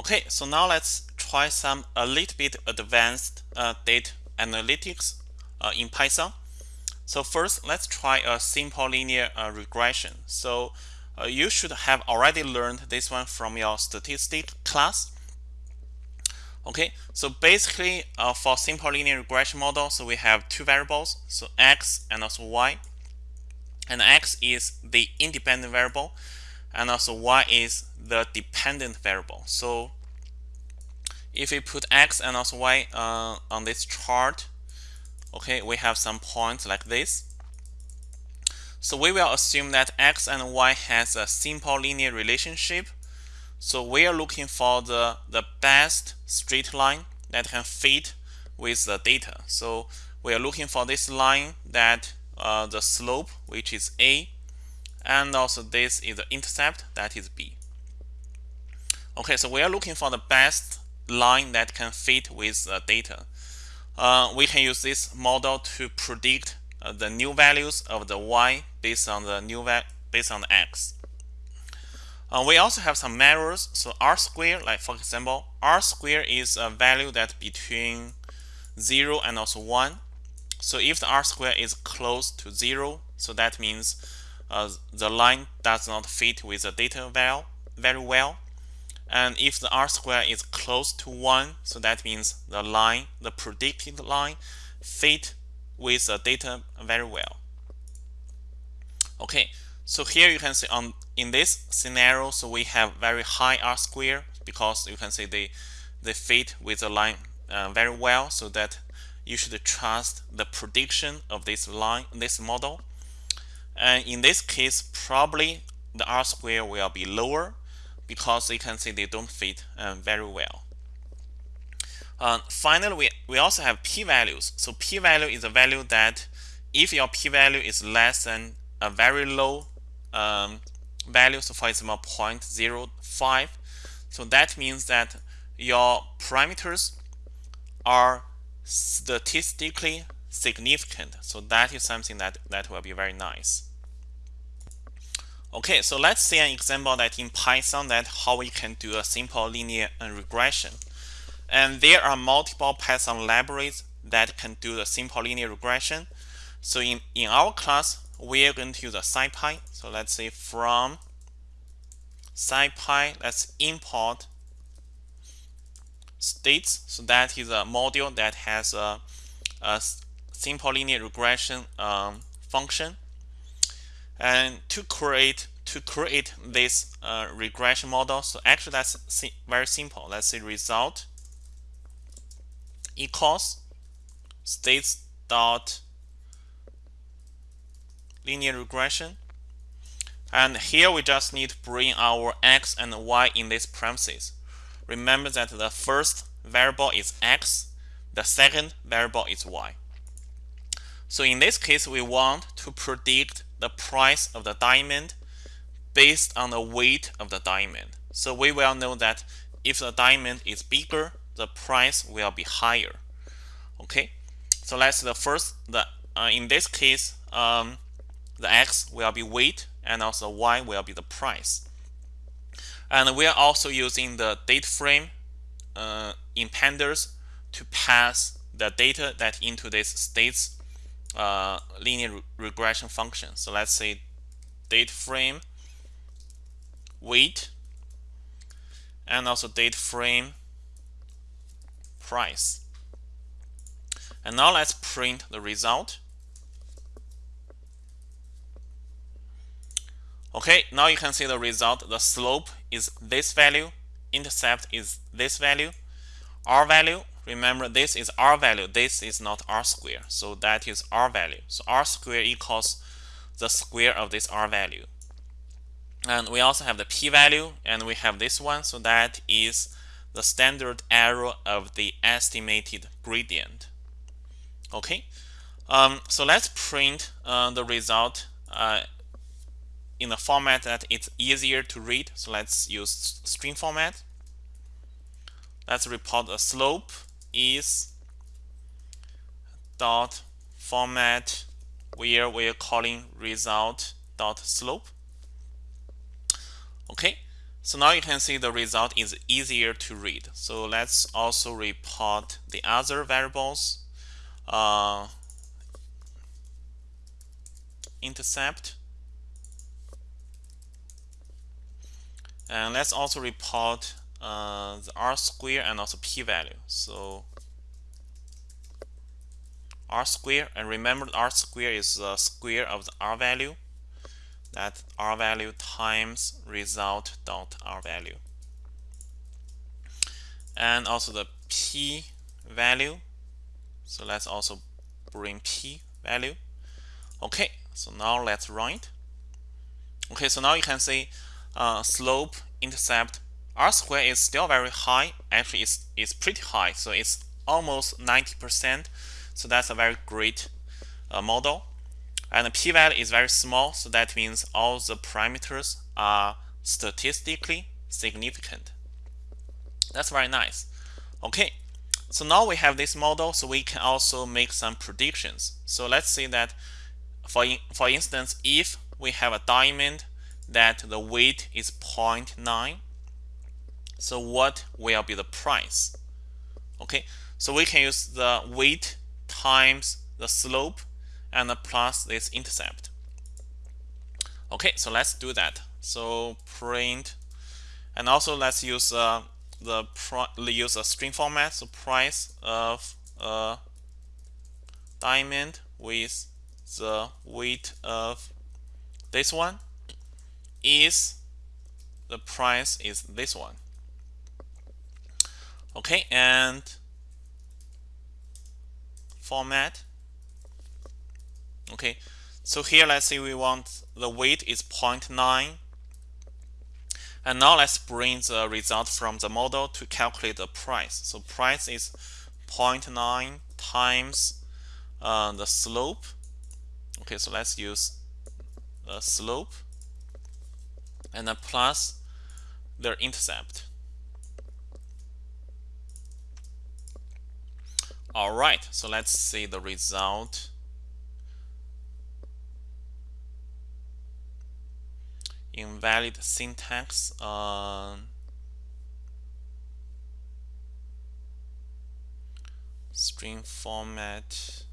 Okay, so now let's try some a little bit advanced uh, data analytics uh, in Python. So first, let's try a simple linear uh, regression. So uh, you should have already learned this one from your statistic class. Okay, so basically uh, for simple linear regression model, so we have two variables, so x and also y. And x is the independent variable, and also y is the dependent variable. So if we put x and also y uh, on this chart, okay, we have some points like this. So we will assume that x and y has a simple linear relationship. So we are looking for the, the best straight line that can fit with the data. So we are looking for this line that uh, the slope, which is a, and also this is the intercept, that is b. Okay, so we are looking for the best line that can fit with the data. Uh, we can use this model to predict uh, the new values of the y based on the new based on the x. Uh, we also have some measures. So r square, like for example, r square is a value that between 0 and also 1. So if the r square is close to 0, so that means uh, the line does not fit with the data value very well. And if the r square is close to 1, so that means the line, the predicted line, fit with the data very well. Okay, so here you can see on in this scenario, so we have very high r square because you can see they they fit with the line uh, very well, so that you should trust the prediction of this line, this model. And in this case, probably the r square will be lower because you can see they don't fit uh, very well. Uh, finally, we, we also have p-values. So p-value is a value that if your p-value is less than a very low um, value, so for example 0.05, so that means that your parameters are statistically significant. So that is something that, that will be very nice. Okay, so let's see an example that in Python that how we can do a simple linear regression. And there are multiple Python libraries that can do the simple linear regression. So in, in our class, we are going to use a SciPy. So let's say from SciPy, let's import stats. So that is a module that has a, a simple linear regression um, function and to create to create this uh, regression model. So actually that's si very simple. Let's say result equals stats dot linear regression. And here we just need to bring our x and y in this premises. Remember that the first variable is x the second variable is y. So in this case we want to predict the price of the diamond based on the weight of the diamond. So we will know that if the diamond is bigger, the price will be higher. Okay, so let's the first the uh, in this case um, the x will be weight and also y will be the price. And we are also using the data frame uh, in pandas to pass the data that into this stats uh, linear re regression function. So let's say data frame weight and also data frame price. And now let's print the result. Okay, now you can see the result. The slope is this value, intercept is this value, r value Remember, this is r value. This is not r square. So that is r value. So r square equals the square of this r value. And we also have the p-value, and we have this one. So that is the standard error of the estimated gradient. Okay, um, so let's print uh, the result uh, in a format that it's easier to read. So let's use string format. Let's report the slope is dot format where we're calling result dot slope okay So now you can see the result is easier to read. So let's also report the other variables. Uh, intercept. And let's also report uh, the R square and also p-value. So R square, and remember R square is the square of the R value. That R value times result dot R value. And also the P value. So let's also bring P value. Okay, so now let's it. Okay, so now you can see uh, slope, intercept, R square is still very high. Actually, it's, it's pretty high. So it's almost 90%. So that's a very great uh, model. And the p-value is very small. So that means all the parameters are statistically significant. That's very nice. Okay, so now we have this model. So we can also make some predictions. So let's say that, for, in, for instance, if we have a diamond that the weight is 0.9 so what will be the price? Okay so we can use the weight times the slope and the plus this intercept. Okay so let's do that. So print and also let's use uh, the use a string format. So price of a diamond with the weight of this one is the price is this one okay and format. Okay so here let's say we want the weight is 0.9 and now let's bring the result from the model to calculate the price. So price is 0.9 times uh, the slope. Okay so let's use the slope and then plus their intercept. All right, so let's see the result. Invalid syntax. Uh, string format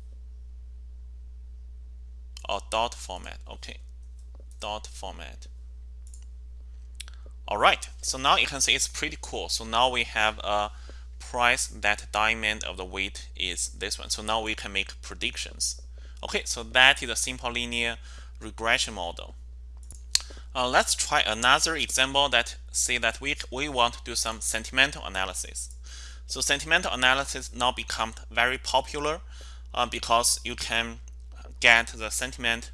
or dot format. Okay, dot format. All right, so now you can see it's pretty cool. So now we have a price that diamond of the weight is this one. So now we can make predictions. Okay, so that is a simple linear regression model. Uh, let's try another example that say that we, we want to do some sentimental analysis. So sentimental analysis now become very popular uh, because you can get the sentiment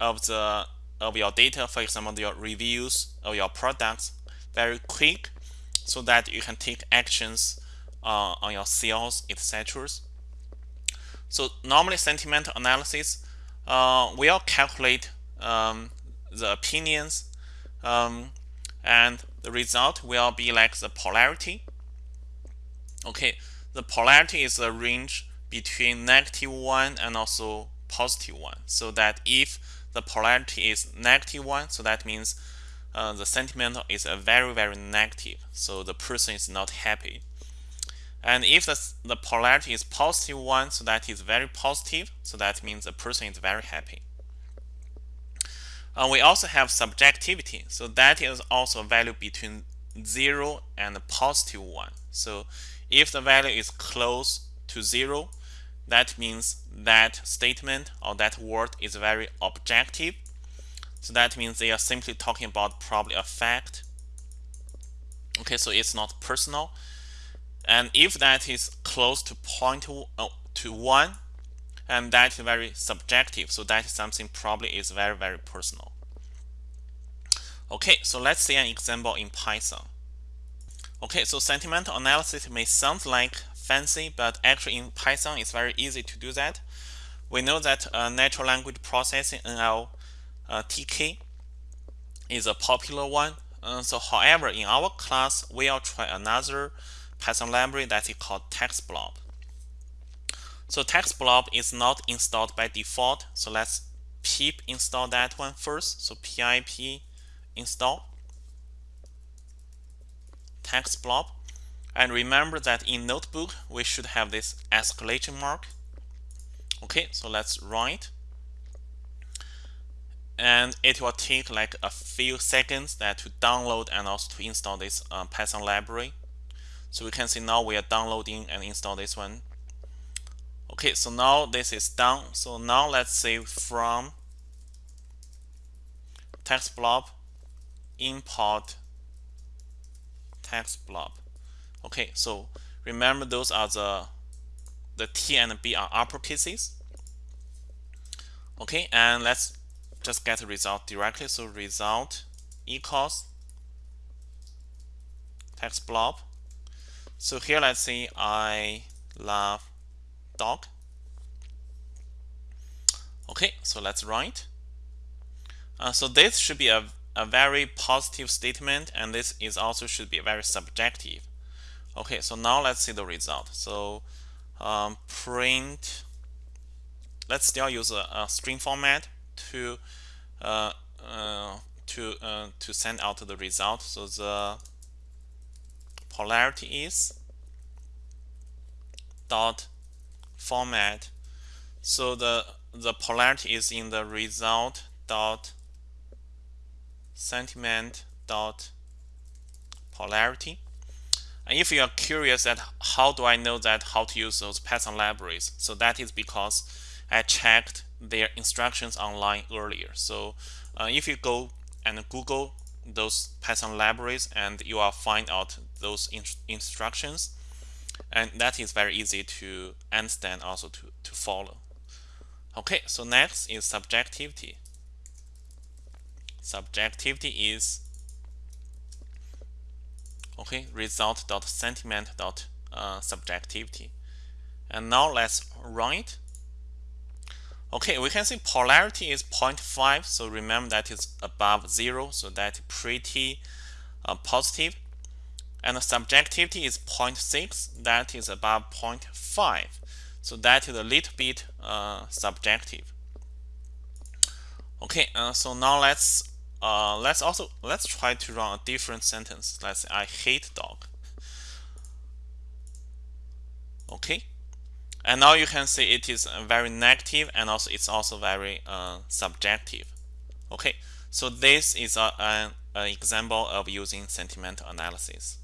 of the of your data, for example, your reviews of your products very quick so that you can take actions uh, on your sales, etc. So normally sentiment analysis uh, will calculate um, the opinions um, and the result will be like the polarity. Okay, the polarity is a range between negative 1 and also positive 1 so that if the polarity is negative one, so that means uh, the sentiment is a very, very negative. So the person is not happy. And if the, the polarity is positive one, so that is very positive. So that means the person is very happy. Uh, we also have subjectivity. So that is also a value between 0 and positive 1. So if the value is close to 0, that means that statement or that word is very objective. So that means they are simply talking about probably a fact. Okay, so it's not personal. And if that is close to point to, uh, to one, and that is very subjective. So that is something probably is very, very personal. Okay, so let's see an example in Python. Okay, so sentimental analysis may sound like fancy, but actually in Python it's very easy to do that. We know that uh, natural language processing NLTK uh, is a popular one. Uh, so however, in our class, we'll try another Python library that is called TextBlob. So TextBlob is not installed by default. So let's pip install that one first. So pip install. text blob and remember that in notebook we should have this exclamation mark okay so let's write and it will take like a few seconds that to download and also to install this uh, Python library so we can see now we are downloading and install this one. Okay so now this is done so now let's say from text blob import text blob. Okay so remember those are the the T and B are uppercases. Okay and let's just get the result directly. So result equals text blob so here let's say I love dog. Okay so let's write. Uh, so this should be a, a very positive statement and this is also should be very subjective. Okay so now let's see the result. So um, print let's still use a, a string format to uh, uh, to uh, to send out the result. So the polarity is dot format. So the the polarity is in the result dot sentiment dot polarity. And if you are curious that how do I know that how to use those Python libraries so that is because I checked their instructions online earlier. So uh, if you go and Google those Python libraries and you will find out those in instructions and that is very easy to understand also to, to follow. Okay so next is subjectivity. Subjectivity is okay result dot sentiment dot uh, subjectivity. And now let's run it okay we can see polarity is 0.5 so remember that is above zero so that pretty uh, positive and the subjectivity is 0.6 that is above 0.5 so that is a little bit uh, subjective. Okay uh, so now let's uh, let's also let's try to run a different sentence. Let's say I hate dog. Okay. And now you can see it is very negative and also it's also very uh, subjective. Okay. So this is a, an, an example of using sentiment analysis